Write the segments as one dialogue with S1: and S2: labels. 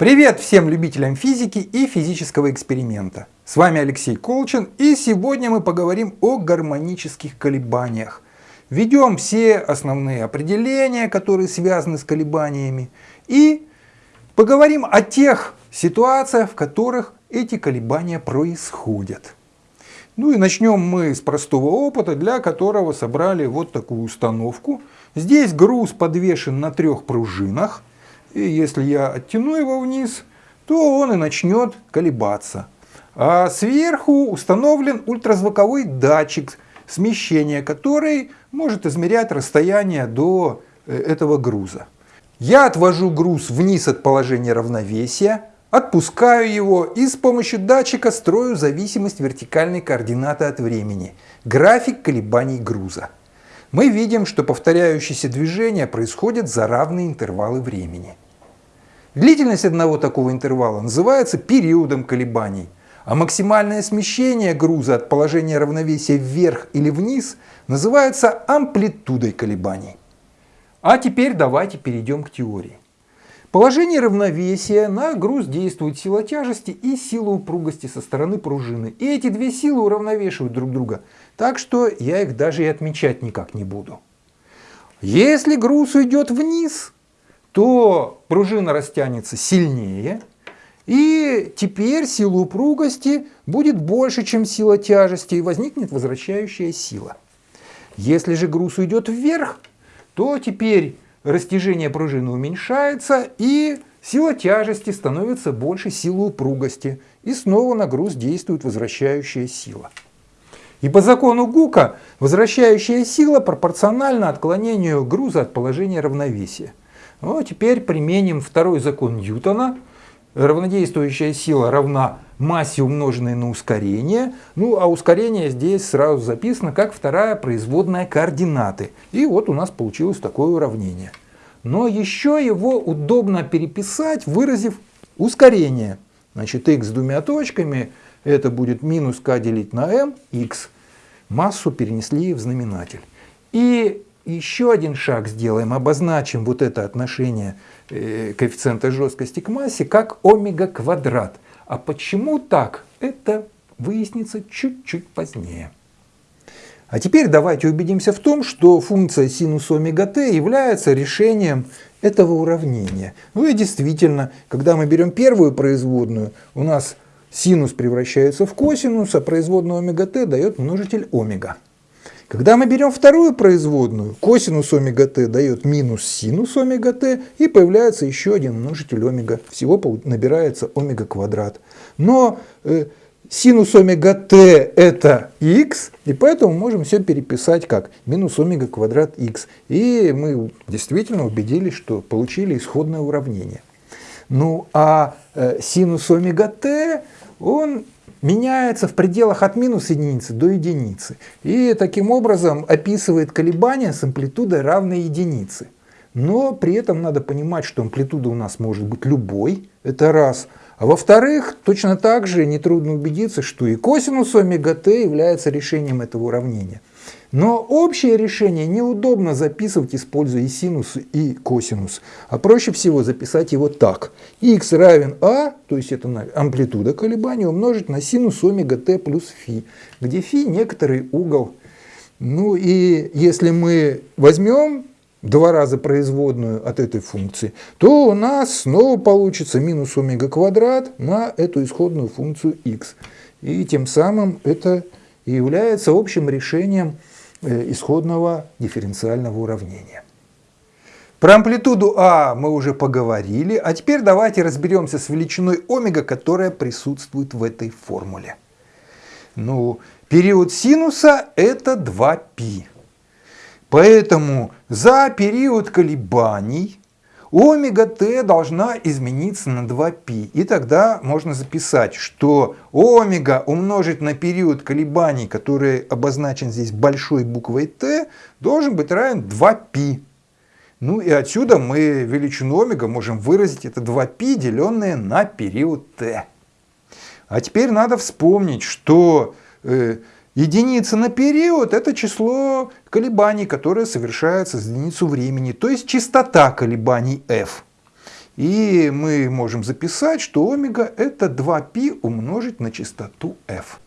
S1: Привет всем любителям физики и физического эксперимента. С вами Алексей Колчин и сегодня мы поговорим о гармонических колебаниях. Введем все основные определения, которые связаны с колебаниями и поговорим о тех ситуациях, в которых эти колебания происходят. Ну и начнем мы с простого опыта, для которого собрали вот такую установку. Здесь груз подвешен на трех пружинах. И если я оттяну его вниз, то он и начнет колебаться. А сверху установлен ультразвуковой датчик смещения, который может измерять расстояние до э, этого груза. Я отвожу груз вниз от положения равновесия, отпускаю его и с помощью датчика строю зависимость вертикальной координаты от времени, график колебаний груза мы видим, что повторяющиеся движения происходят за равные интервалы времени. Длительность одного такого интервала называется периодом колебаний, а максимальное смещение груза от положения равновесия вверх или вниз называется амплитудой колебаний. А теперь давайте перейдем к теории. Положение равновесия на груз действует сила тяжести и сила упругости со стороны пружины. И эти две силы уравновешивают друг друга, так что я их даже и отмечать никак не буду. Если груз уйдет вниз, то пружина растянется сильнее, и теперь сила упругости будет больше, чем сила тяжести, и возникнет возвращающая сила. Если же груз уйдет вверх, то теперь растяжение пружины уменьшается, и сила тяжести становится больше силы упругости, и снова на груз действует возвращающая сила. И по закону Гука возвращающая сила пропорциональна отклонению груза от положения равновесия. Ну, а теперь применим второй закон Ньютона. Равнодействующая сила равна массе умноженной на ускорение. Ну а ускорение здесь сразу записано как вторая производная координаты. И вот у нас получилось такое уравнение. Но еще его удобно переписать, выразив ускорение. Значит, x с двумя точками, это будет минус k делить на m, x. Массу перенесли в знаменатель. И еще один шаг сделаем, обозначим вот это отношение э, коэффициента жесткости к массе как омега квадрат. А почему так? Это выяснится чуть-чуть позднее. А теперь давайте убедимся в том, что функция синус омега t является решением этого уравнения. Ну и действительно, когда мы берем первую производную, у нас синус превращается в косинус, а производная омега t дает множитель омега. Когда мы берем вторую производную, косинус омега t дает минус синус омега t, и появляется еще один множитель омега. Всего набирается омега квадрат. Но э, синус омега t это x, и поэтому можем все переписать как минус омега квадрат x. И мы действительно убедились, что получили исходное уравнение. Ну а э, синус омега t, он меняется в пределах от минус единицы до единицы. И таким образом описывает колебания с амплитудой равной единице. Но при этом надо понимать, что амплитуда у нас может быть любой, это раз. А во-вторых, точно так же нетрудно убедиться, что и косинус омега t является решением этого уравнения. Но общее решение неудобно записывать, используя и синус, и косинус. А проще всего записать его так. x равен а, то есть это амплитуда колебания, умножить на синус омега t плюс фи, где фи некоторый угол. Ну и если мы возьмем два раза производную от этой функции, то у нас снова получится минус омега квадрат на эту исходную функцию x. И тем самым это является общим решением Э, исходного дифференциального уравнения. Про амплитуду А мы уже поговорили, а теперь давайте разберемся с величиной омега, которая присутствует в этой формуле. Ну, период синуса это 2π. Поэтому за период колебаний омега t должна измениться на 2π. И тогда можно записать, что омега умножить на период колебаний, который обозначен здесь большой буквой t, должен быть равен 2π. Ну и отсюда мы величину омега можем выразить, это 2π, деленное на период t. А теперь надо вспомнить, что э, Единица на период – это число колебаний, которое совершается за единицу времени, то есть частота колебаний f. И мы можем записать, что омега это 2π умножить на частоту f.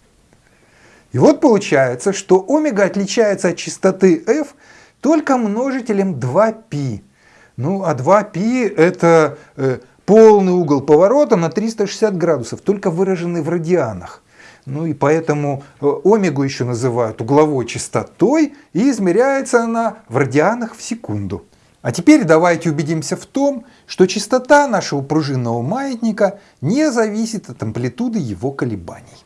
S1: И вот получается, что омега отличается от частоты f только множителем 2π. Ну а 2π это э, полный угол поворота на 360 градусов, только выраженный в радианах. Ну и поэтому э, омегу еще называют угловой частотой, и измеряется она в радианах в секунду. А теперь давайте убедимся в том, что частота нашего пружинного маятника не зависит от амплитуды его колебаний.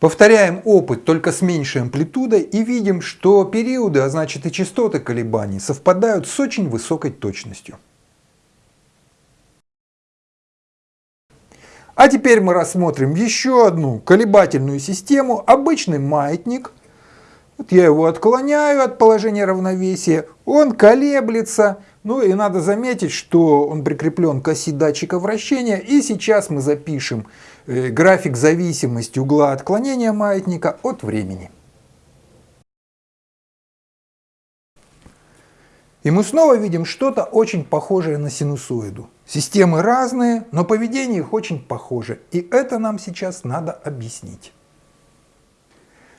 S1: Повторяем опыт только с меньшей амплитудой и видим, что периоды, а значит и частоты колебаний, совпадают с очень высокой точностью. А теперь мы рассмотрим еще одну колебательную систему, обычный маятник. Вот я его отклоняю от положения равновесия, он колеблется, ну и надо заметить, что он прикреплен к оси датчика вращения. И сейчас мы запишем э, график зависимости угла отклонения маятника от времени. И мы снова видим что-то очень похожее на синусоиду. Системы разные, но поведение их очень похоже. И это нам сейчас надо объяснить.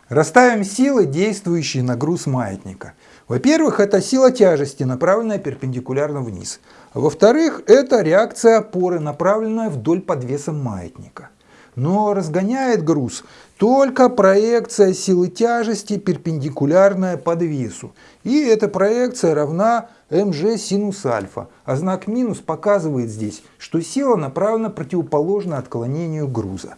S1: Расставим силы, действующие на груз маятника. Во-первых, это сила тяжести, направленная перпендикулярно вниз. Во-вторых, это реакция опоры, направленная вдоль подвеса маятника. Но разгоняет груз только проекция силы тяжести, перпендикулярная подвесу. И эта проекция равна mg синус альфа. А знак минус показывает здесь, что сила направлена противоположно отклонению груза.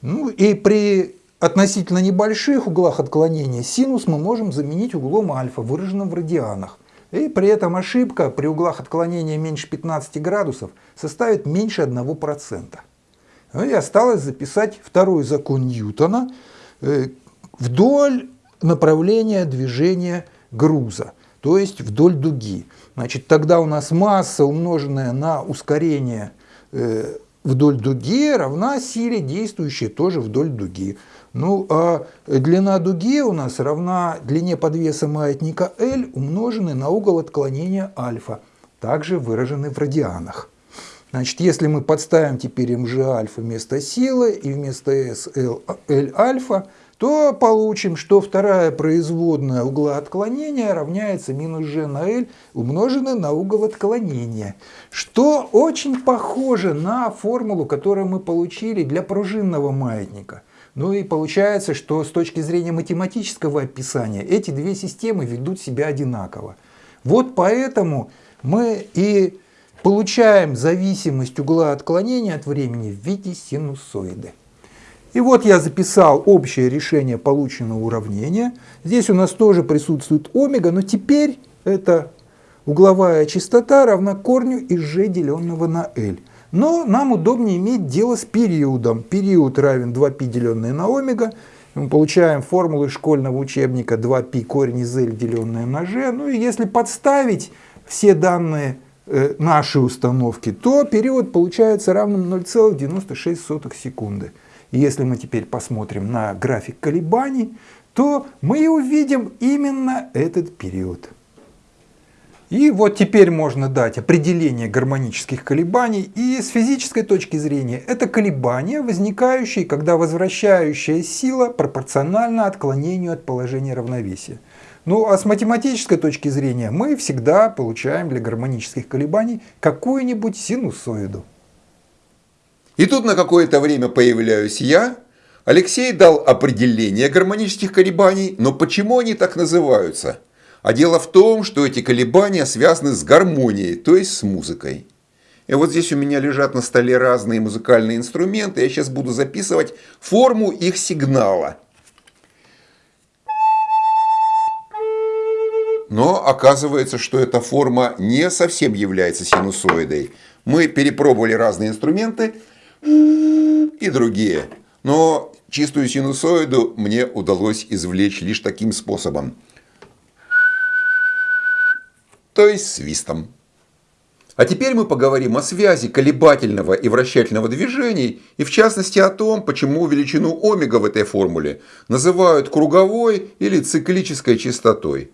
S1: Ну и при относительно небольших углах отклонения синус мы можем заменить углом альфа, выраженным в радианах. И при этом ошибка при углах отклонения меньше 15 градусов составит меньше 1%. Ну и осталось записать второй закон Ньютона э, вдоль направления движения груза, то есть вдоль дуги. Значит, тогда у нас масса, умноженная на ускорение э, вдоль дуги, равна силе, действующей тоже вдоль дуги. Ну, а длина дуги у нас равна длине подвеса маятника L, умноженной на угол отклонения альфа, также выраженный в радианах. Значит, если мы подставим теперь mg альфа вместо силы и вместо s L, L альфа, то получим, что вторая производная угла отклонения равняется минус g на L, умноженное на угол отклонения. Что очень похоже на формулу, которую мы получили для пружинного маятника. Ну и получается, что с точки зрения математического описания эти две системы ведут себя одинаково. Вот поэтому мы и получаем зависимость угла отклонения от времени в виде синусоиды. И вот я записал общее решение полученного уравнения. Здесь у нас тоже присутствует омега, но теперь это угловая частота равна корню из g деленного на L. Но нам удобнее иметь дело с периодом. Период равен 2π деленное на омега. Мы получаем формулу из школьного учебника 2π корень из L деленное на g. Ну и если подставить все данные э, нашей установки, то период получается равным 0,96 секунды. Если мы теперь посмотрим на график колебаний, то мы увидим именно этот период. И вот теперь можно дать определение гармонических колебаний. И с физической точки зрения это колебания, возникающие, когда возвращающая сила пропорциональна отклонению от положения равновесия. Ну а с математической точки зрения мы всегда получаем для гармонических колебаний какую-нибудь синусоиду.
S2: И тут на какое-то время появляюсь я. Алексей дал определение гармонических колебаний, но почему они так называются? А дело в том, что эти колебания связаны с гармонией, то есть с музыкой. И вот здесь у меня лежат на столе разные музыкальные инструменты. Я сейчас буду записывать форму их сигнала. Но оказывается, что эта форма не совсем является синусоидой. Мы перепробовали разные инструменты и другие. Но чистую синусоиду мне удалось извлечь лишь таким способом то есть свистом. А теперь мы поговорим о связи колебательного и вращательного движений, и в частности о том, почему величину омега в этой формуле называют круговой или циклической частотой.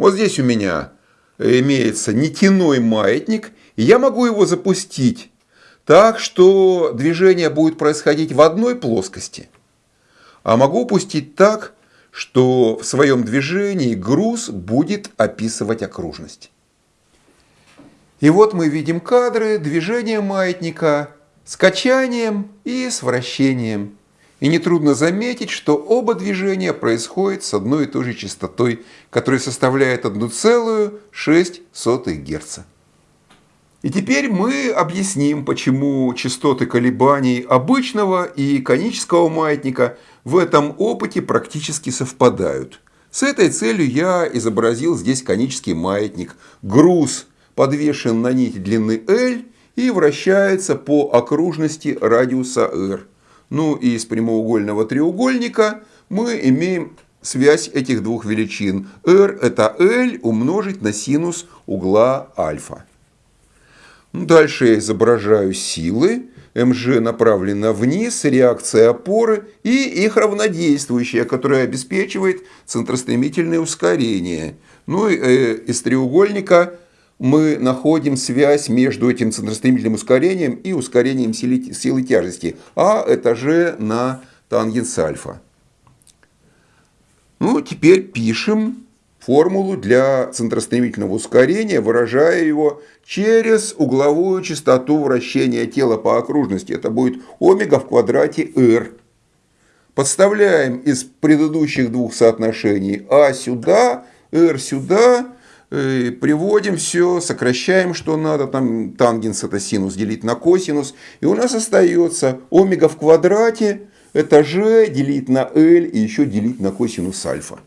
S2: Вот здесь у меня имеется нитяной маятник, И я могу его запустить так, что движение будет происходить в одной плоскости, а могу пустить так, что в своем движении груз будет описывать окружность. И вот мы видим кадры движения маятника с качанием и с вращением. И нетрудно заметить, что оба движения происходят с одной и той же частотой, которая составляет 1,6 Гц. И теперь мы объясним, почему частоты колебаний обычного и конического маятника в этом опыте практически совпадают. С этой целью я изобразил здесь конический маятник. Груз подвешен на нить длины L и вращается по окружности радиуса r. Ну и из прямоугольного треугольника мы имеем связь этих двух величин. r это L умножить на синус угла альфа. Ну, дальше я изображаю силы. МЖ направлена вниз, реакция опоры и их равнодействующая, которая обеспечивает центростремительное ускорение. Ну и э, из треугольника мы находим связь между этим центростремительным ускорением и ускорением силы, силы тяжести. А это же на тангенс альфа. Ну, теперь пишем формулу для центростремительного ускорения, выражая его через угловую частоту вращения тела по окружности. Это будет омега в квадрате r. Подставляем из предыдущих двух соотношений а сюда, r сюда, приводим все, сокращаем, что надо, там тангенс это синус делить на косинус, и у нас остается омега в квадрате, это g делить на l и еще делить на косинус альфа.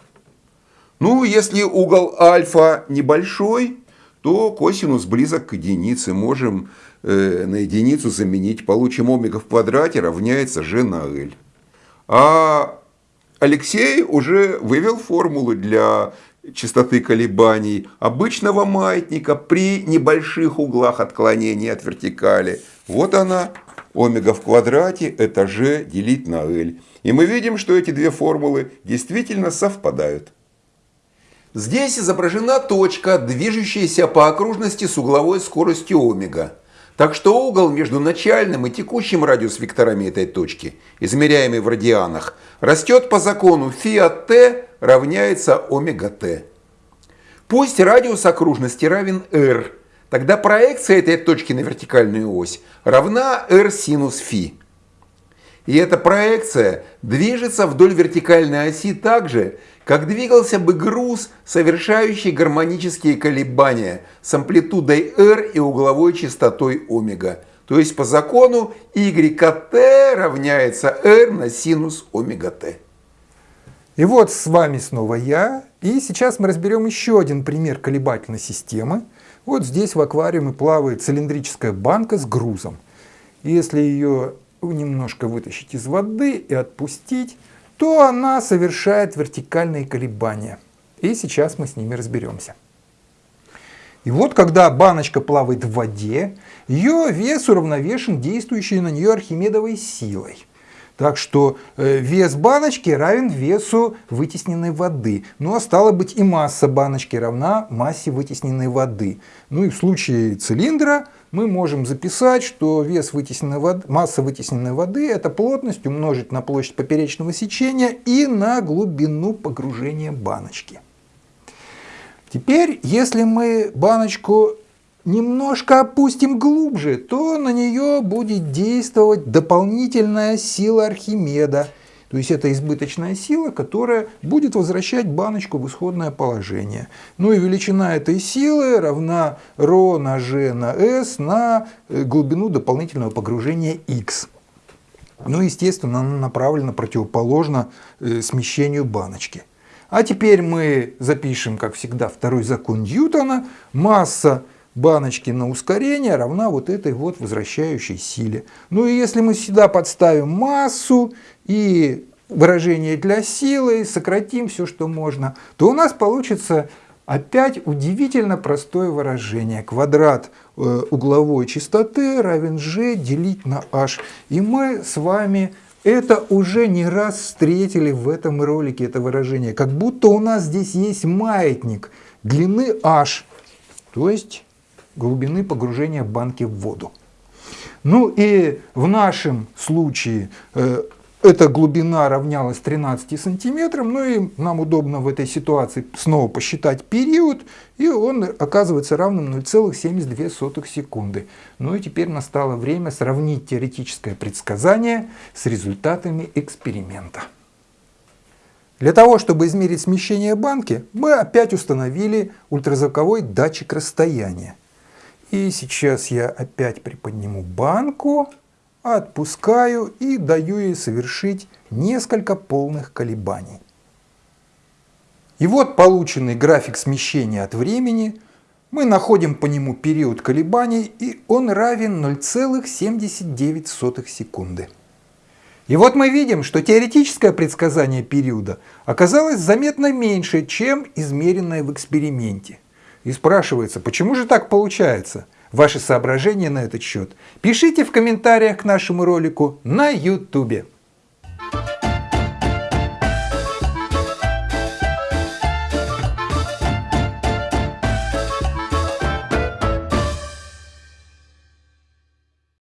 S2: Ну, если угол альфа небольшой, то косинус близок к единице. Можем э, на единицу заменить. Получим омега в квадрате равняется g на l. А Алексей уже вывел формулу для частоты колебаний обычного маятника при небольших углах отклонения от вертикали. Вот она, омега в квадрате, это g делить на L. И мы видим, что эти две формулы действительно совпадают. Здесь изображена точка, движущаяся по окружности с угловой скоростью омега. Так что угол между начальным и текущим радиус-векторами этой точки, измеряемый в радианах, растет по закону φ от t равняется омега t. Пусть радиус окружности равен r, тогда проекция этой точки на вертикальную ось равна r синус φ. И эта проекция движется вдоль вертикальной оси так же, как двигался бы груз, совершающий гармонические колебания с амплитудой r и угловой частотой омега. То есть по закону y равняется r на синус омега t.
S1: И вот с вами снова я. И сейчас мы разберем еще один пример колебательной системы. Вот здесь в аквариуме плавает цилиндрическая банка с грузом. Если ее немножко вытащить из воды и отпустить, то она совершает вертикальные колебания. И сейчас мы с ними разберемся. И вот когда баночка плавает в воде, ее вес уравновешен действующей на нее архимедовой силой. Так что э, вес баночки равен весу вытесненной воды. Ну а стало быть и масса баночки равна массе вытесненной воды. Ну и в случае цилиндра мы можем записать, что вес вытесненной воды, масса вытесненной воды это плотность умножить на площадь поперечного сечения и на глубину погружения баночки. Теперь, если мы баночку немножко опустим глубже, то на нее будет действовать дополнительная сила Архимеда. То есть это избыточная сила, которая будет возвращать баночку в исходное положение. Ну и величина этой силы равна ρ на g на s на э, глубину дополнительного погружения x. Ну, естественно, она направлена противоположно э, смещению баночки. А теперь мы запишем, как всегда, второй закон Ньютона. Масса баночки на ускорение равна вот этой вот возвращающей силе. Ну и если мы сюда подставим массу и выражение для силы, сократим все, что можно, то у нас получится опять удивительно простое выражение. Квадрат э, угловой частоты равен g делить на h. И мы с вами это уже не раз встретили в этом ролике, это выражение. Как будто у нас здесь есть маятник длины h. То есть глубины погружения банки в воду. Ну и в нашем случае э, эта глубина равнялась 13 сантиметрам, ну и нам удобно в этой ситуации снова посчитать период, и он оказывается равным 0,72 секунды. Ну и теперь настало время сравнить теоретическое предсказание с результатами эксперимента. Для того, чтобы измерить смещение банки, мы опять установили ультразвуковой датчик расстояния. И сейчас я опять приподниму банку, отпускаю и даю ей совершить несколько полных колебаний. И вот полученный график смещения от времени. Мы находим по нему период колебаний, и он равен 0,79 секунды. И вот мы видим, что теоретическое предсказание периода оказалось заметно меньше, чем измеренное в эксперименте. И спрашивается, почему же так получается? Ваши соображения на этот счет пишите в комментариях к нашему ролику на YouTube.